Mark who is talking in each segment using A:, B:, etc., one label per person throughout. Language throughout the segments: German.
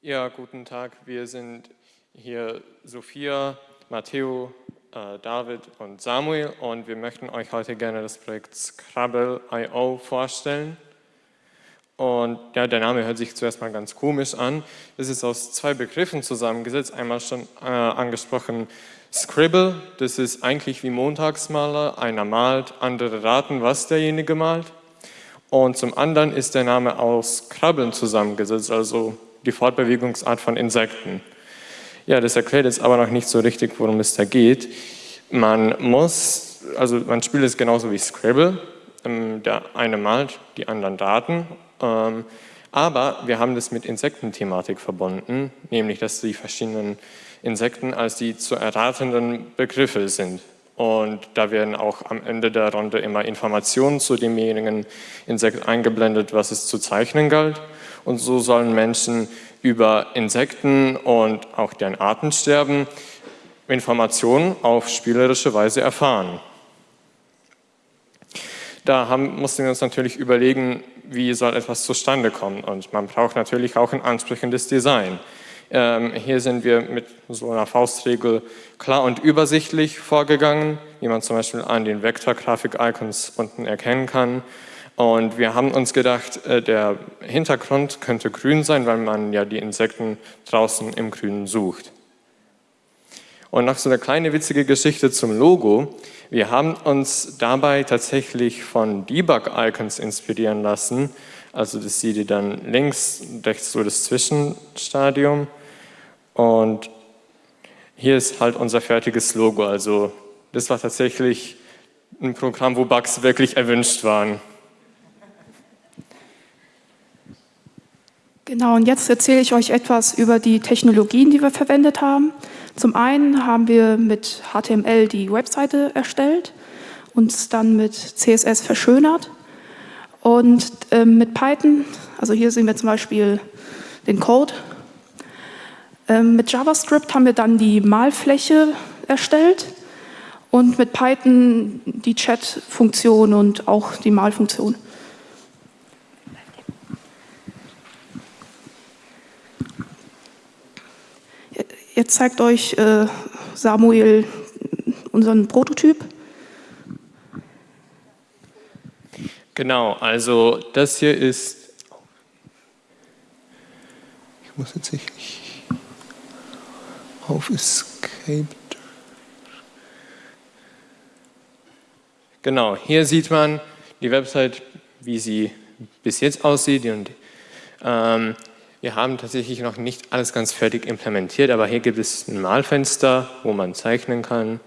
A: Ja, guten Tag. Wir sind hier Sophia, Matteo, äh, David und Samuel und wir möchten euch heute gerne das Projekt Scrabble.io vorstellen. Und ja, der Name hört sich zuerst mal ganz komisch an. Es ist aus zwei Begriffen zusammengesetzt. Einmal schon äh, angesprochen Scribble, das ist eigentlich wie Montagsmaler. Einer malt, andere raten, was derjenige malt. Und zum anderen ist der Name aus Krabbeln zusammengesetzt, also die Fortbewegungsart von Insekten. Ja, das erklärt jetzt aber noch nicht so richtig, worum es da geht. Man muss, also man spielt es genauso wie Scrabble. Ähm, der eine malt, die anderen Daten. Ähm, aber wir haben das mit Insektenthematik verbunden, nämlich dass die verschiedenen Insekten als die zu erratenden Begriffe sind. Und da werden auch am Ende der Runde immer Informationen zu demjenigen Insekt eingeblendet, was es zu zeichnen galt. Und so sollen Menschen über Insekten und auch deren Artensterben Informationen auf spielerische Weise erfahren. Da haben, mussten wir uns natürlich überlegen, wie soll etwas zustande kommen. Und man braucht natürlich auch ein ansprechendes Design. Ähm, hier sind wir mit so einer Faustregel klar und übersichtlich vorgegangen, wie man zum Beispiel an den Vektorgrafik-Icons unten erkennen kann. Und wir haben uns gedacht, äh, der Hintergrund könnte grün sein, weil man ja die Insekten draußen im Grünen sucht. Und noch so eine kleine witzige Geschichte zum Logo. Wir haben uns dabei tatsächlich von Debug-Icons inspirieren lassen. Also das seht ihr dann links, rechts so das Zwischenstadium. Und hier ist halt unser fertiges Logo. Also das war tatsächlich ein Programm, wo Bugs wirklich erwünscht waren.
B: Genau, und jetzt erzähle ich euch etwas über die Technologien, die wir verwendet haben. Zum einen haben wir mit HTML die Webseite erstellt, uns dann mit CSS verschönert und äh, mit Python, also hier sehen wir zum Beispiel den Code, ähm, mit JavaScript haben wir dann die Malfläche erstellt und mit Python die Chat-Funktion und auch die Malfunktion. Jetzt zeigt euch äh, Samuel unseren Prototyp.
A: Genau, also das hier ist... Ich muss tatsächlich auf Escape. Genau, hier sieht man die Website, wie sie bis jetzt aussieht. Und, ähm, wir haben tatsächlich noch nicht alles ganz fertig implementiert, aber hier gibt es ein Malfenster, wo man zeichnen kann.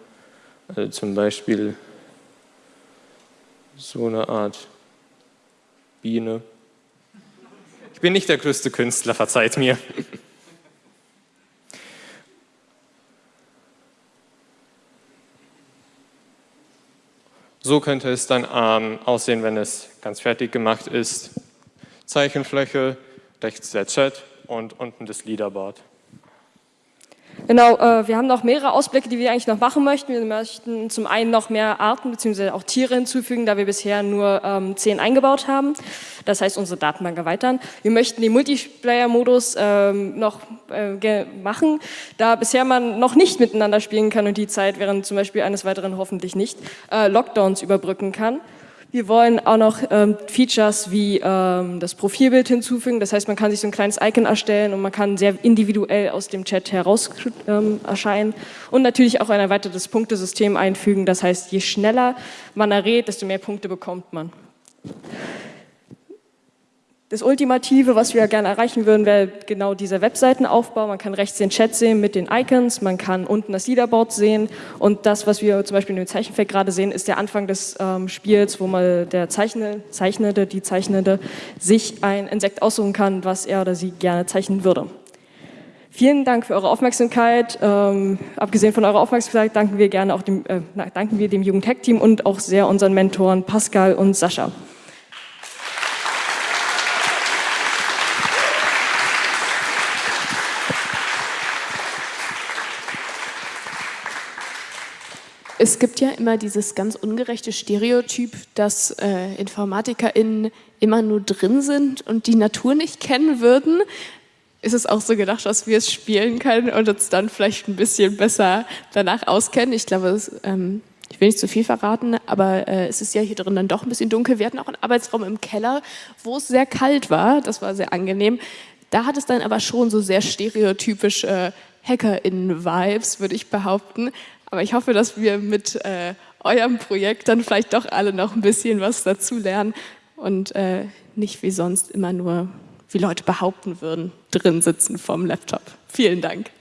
A: Also zum Beispiel so eine Art Biene. Ich bin nicht der größte Künstler, verzeiht mir. So könnte es dann ähm, aussehen, wenn es ganz fertig gemacht ist. Zeichenfläche, rechts der Chat und unten das Leaderboard.
C: Genau, äh, wir haben noch mehrere Ausblicke, die wir eigentlich noch machen möchten. Wir möchten zum einen noch mehr Arten bzw. auch Tiere hinzufügen, da wir bisher nur ähm, zehn eingebaut haben. Das heißt, unsere Datenbank erweitern. Wir möchten den Multiplayer-Modus ähm, noch äh, machen, da bisher man noch nicht miteinander spielen kann und die Zeit während zum Beispiel eines weiteren hoffentlich nicht äh, Lockdowns überbrücken kann. Wir wollen auch noch ähm, Features wie ähm, das Profilbild hinzufügen. Das heißt, man kann sich so ein kleines Icon erstellen und man kann sehr individuell aus dem Chat heraus ähm, erscheinen. Und natürlich auch ein erweitertes Punktesystem einfügen. Das heißt, je schneller man errät, desto mehr Punkte bekommt man. Das Ultimative, was wir gerne erreichen würden, wäre genau dieser Webseitenaufbau. Man kann rechts den Chat sehen mit den Icons, man kann unten das Leaderboard sehen und das, was wir zum Beispiel in dem Zeichenfeld gerade sehen, ist der Anfang des ähm, Spiels, wo mal der Zeichne, Zeichnende, die Zeichnende sich ein Insekt aussuchen kann, was er oder sie gerne zeichnen würde. Vielen Dank für eure Aufmerksamkeit. Ähm, abgesehen von eurer Aufmerksamkeit danken wir gerne auch dem, äh, danken wir dem Jugendtech-Team und auch sehr unseren Mentoren Pascal und Sascha.
D: Es gibt ja immer dieses ganz ungerechte Stereotyp, dass äh, InformatikerInnen immer nur drin sind und die Natur nicht kennen würden. ist es auch so gedacht, dass wir es spielen können und uns dann vielleicht ein bisschen besser danach auskennen. Ich glaube, es, ähm, ich will nicht zu viel verraten, aber äh, es ist ja hier drin dann doch ein bisschen dunkel. Wir hatten auch einen Arbeitsraum im Keller, wo es sehr kalt war. Das war sehr angenehm. Da hat es dann aber schon so sehr stereotypisch äh, HackerInnen-Vibes, würde ich behaupten. Aber ich hoffe, dass wir mit äh, eurem Projekt dann vielleicht doch alle noch ein bisschen was dazu lernen und äh, nicht wie sonst immer nur, wie Leute behaupten würden, drin sitzen vom Laptop. Vielen Dank.